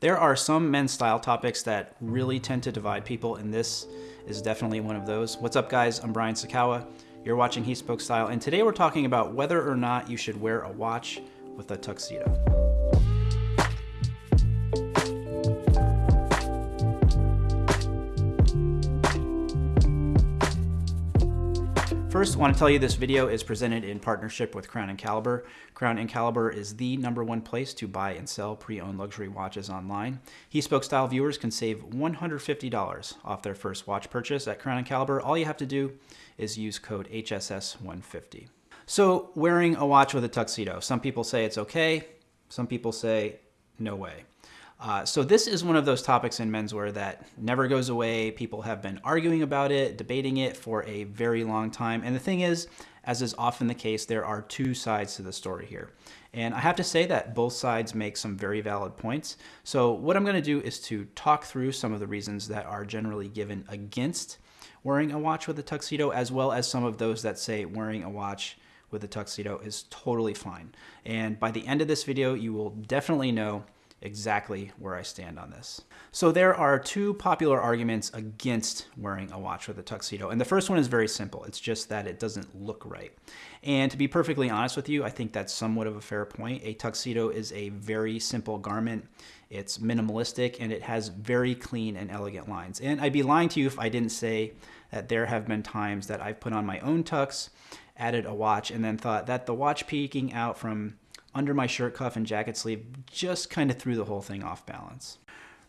There are some men's style topics that really tend to divide people, and this is definitely one of those. What's up, guys? I'm Brian Sacawa. You're watching He Spoke Style, and today we're talking about whether or not you should wear a watch with a tuxedo. First, I want to tell you this video is presented in partnership with Crown and Caliber. Crown Caliber is the number one place to buy and sell pre-owned luxury watches online. He Spoke Style viewers can save $150 off their first watch purchase at Crown Caliber. All you have to do is use code HSS150. So, wearing a watch with a tuxedo. Some people say it's okay, some people say no way. Uh, so this is one of those topics in menswear that never goes away. People have been arguing about it, debating it for a very long time. And the thing is, as is often the case, there are two sides to the story here. And I have to say that both sides make some very valid points. So what I'm going to do is to talk through some of the reasons that are generally given against wearing a watch with a tuxedo, as well as some of those that say wearing a watch with a tuxedo is totally fine. And by the end of this video, you will definitely know exactly where I stand on this. So there are two popular arguments against wearing a watch with a tuxedo. And the first one is very simple. It's just that it doesn't look right. And to be perfectly honest with you, I think that's somewhat of a fair point. A tuxedo is a very simple garment. It's minimalistic and it has very clean and elegant lines. And I'd be lying to you if I didn't say that there have been times that I've put on my own tux, added a watch, and then thought that the watch peeking out from under my shirt cuff and jacket sleeve just kind of threw the whole thing off balance.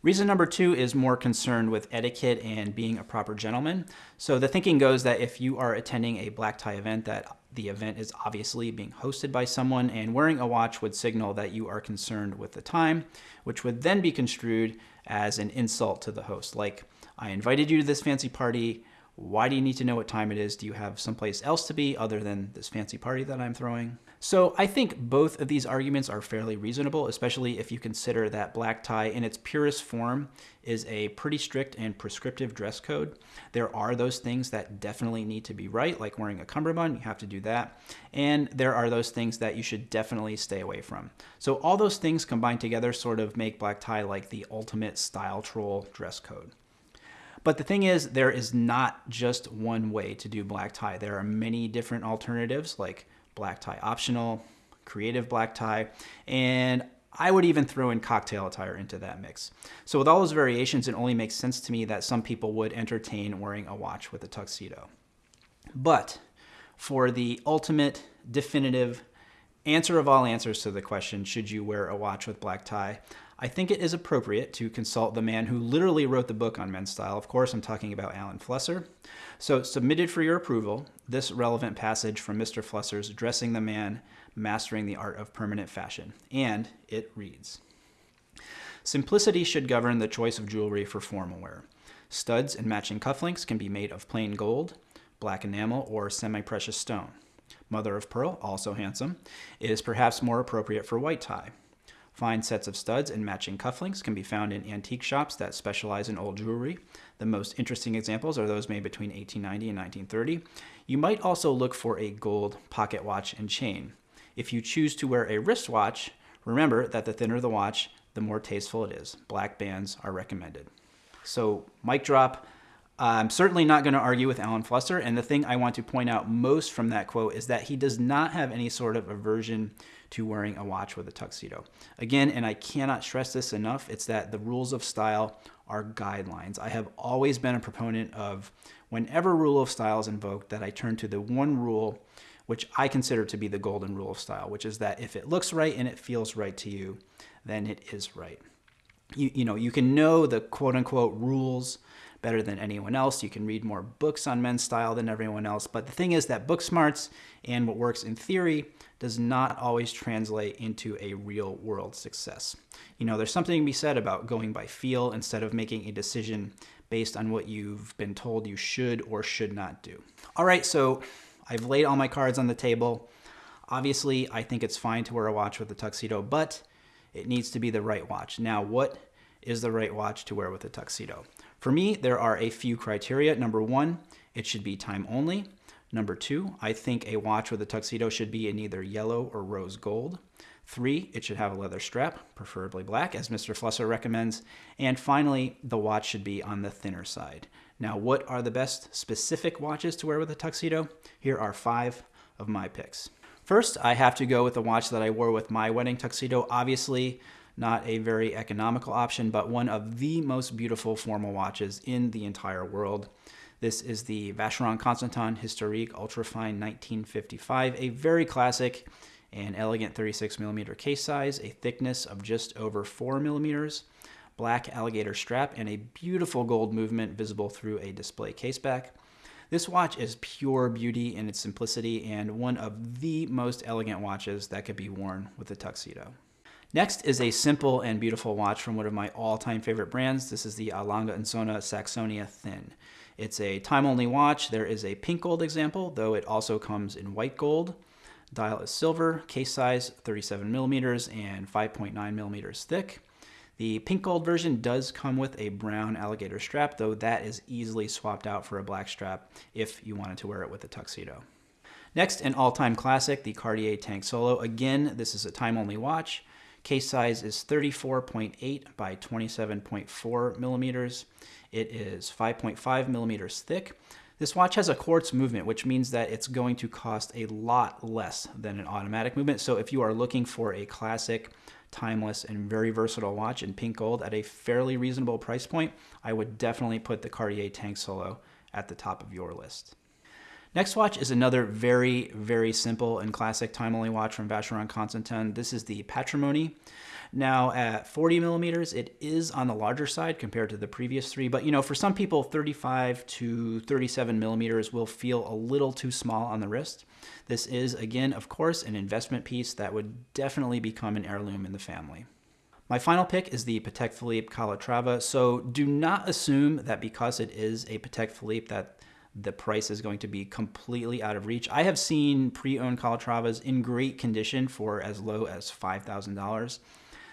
Reason number two is more concerned with etiquette and being a proper gentleman. So the thinking goes that if you are attending a black tie event, that the event is obviously being hosted by someone and wearing a watch would signal that you are concerned with the time, which would then be construed as an insult to the host. Like, I invited you to this fancy party. Why do you need to know what time it is? Do you have someplace else to be other than this fancy party that I'm throwing? So I think both of these arguments are fairly reasonable, especially if you consider that black tie in its purest form is a pretty strict and prescriptive dress code. There are those things that definitely need to be right, like wearing a cummerbund, you have to do that. And there are those things that you should definitely stay away from. So all those things combined together sort of make black tie like the ultimate style troll dress code. But the thing is, there is not just one way to do black tie. There are many different alternatives like black tie optional, creative black tie, and I would even throw in cocktail attire into that mix. So with all those variations, it only makes sense to me that some people would entertain wearing a watch with a tuxedo. But for the ultimate, definitive answer of all answers to the question, should you wear a watch with black tie? I think it is appropriate to consult the man who literally wrote the book on men's style. Of course, I'm talking about Alan Flusser. So, submitted for your approval, this relevant passage from Mr. Flusser's Dressing the Man, Mastering the Art of Permanent Fashion. And it reads Simplicity should govern the choice of jewelry for formal wear. Studs and matching cufflinks can be made of plain gold, black enamel, or semi precious stone. Mother of pearl, also handsome, is perhaps more appropriate for white tie. Fine sets of studs and matching cufflinks can be found in antique shops that specialize in old jewelry. The most interesting examples are those made between 1890 and 1930. You might also look for a gold pocket watch and chain. If you choose to wear a wristwatch, remember that the thinner the watch, the more tasteful it is. Black bands are recommended. So, mic drop. I'm certainly not going to argue with Alan Flusser, and the thing I want to point out most from that quote is that he does not have any sort of aversion to wearing a watch with a tuxedo. Again, and I cannot stress this enough, it's that the rules of style are guidelines. I have always been a proponent of whenever rule of style is invoked that I turn to the one rule which I consider to be the golden rule of style, which is that if it looks right and it feels right to you, then it is right. You, you know, you can know the quote unquote rules better than anyone else. You can read more books on men's style than everyone else. But the thing is that book smarts and what works in theory does not always translate into a real world success. You know, there's something to be said about going by feel instead of making a decision based on what you've been told you should or should not do. All right, so I've laid all my cards on the table. Obviously, I think it's fine to wear a watch with a tuxedo, but it needs to be the right watch. Now, what is the right watch to wear with a tuxedo? For me, there are a few criteria. Number one, it should be time only. Number two, I think a watch with a tuxedo should be in either yellow or rose gold. Three, it should have a leather strap, preferably black, as Mr. Flusser recommends. And finally, the watch should be on the thinner side. Now, what are the best specific watches to wear with a tuxedo? Here are five of my picks. First, I have to go with the watch that I wore with my wedding tuxedo. Obviously, not a very economical option, but one of the most beautiful formal watches in the entire world. This is the Vacheron Constantin Historique Ultrafine 1955, a very classic and elegant 36 millimeter case size, a thickness of just over 4 millimeters, black alligator strap, and a beautiful gold movement visible through a display caseback. This watch is pure beauty in its simplicity and one of the most elegant watches that could be worn with a tuxedo. Next is a simple and beautiful watch from one of my all-time favorite brands. This is the A. Lange & Söhne Saxonia Thin. It's a time-only watch. There is a pink gold example, though it also comes in white gold. Dial is silver, case size 37 millimeters and 5.9 millimeters thick. The pink gold version does come with a brown alligator strap, though that is easily swapped out for a black strap if you wanted to wear it with a tuxedo. Next, an all-time classic, the Cartier Tank Solo. Again, this is a time-only watch. Case size is 34.8 by 27.4 millimeters. It is 5.5 millimeters thick. This watch has a quartz movement, which means that it's going to cost a lot less than an automatic movement. So if you are looking for a classic timeless, and very versatile watch in pink gold at a fairly reasonable price point, I would definitely put the Cartier Tank Solo at the top of your list. Next watch is another very, very simple and classic time-only watch from Vacheron Constantin. This is the Patrimony. Now at 40 millimeters, it is on the larger side compared to the previous three, but you know, for some people, 35 to 37 millimeters will feel a little too small on the wrist. This is, again, of course, an investment piece that would definitely become an heirloom in the family. My final pick is the Patek Philippe Calatrava. So do not assume that because it is a Patek Philippe that the price is going to be completely out of reach. I have seen pre-owned Calatravas in great condition for as low as $5,000.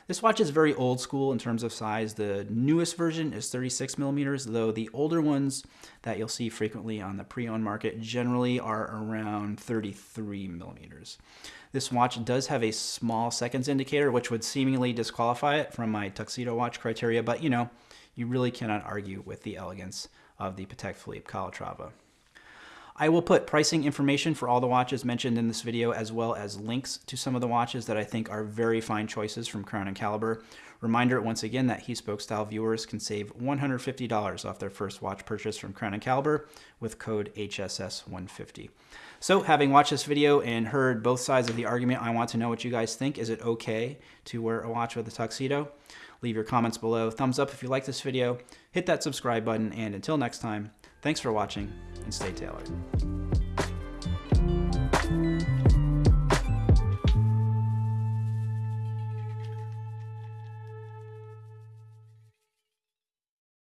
This watch is very old school in terms of size. The newest version is 36 millimeters, though the older ones that you'll see frequently on the pre-owned market generally are around 33 millimeters. This watch does have a small seconds indicator, which would seemingly disqualify it from my tuxedo watch criteria, but you know, you really cannot argue with the elegance of the Patek Philippe Calatrava. I will put pricing information for all the watches mentioned in this video, as well as links to some of the watches that I think are very fine choices from Crown and Caliber. Reminder once again that He Spoke Style viewers can save $150 off their first watch purchase from Crown and Caliber with code HSS150. So having watched this video and heard both sides of the argument, I want to know what you guys think. Is it okay to wear a watch with a tuxedo? Leave your comments below. Thumbs up if you like this video. Hit that subscribe button. And until next time, thanks for watching and stay tailored.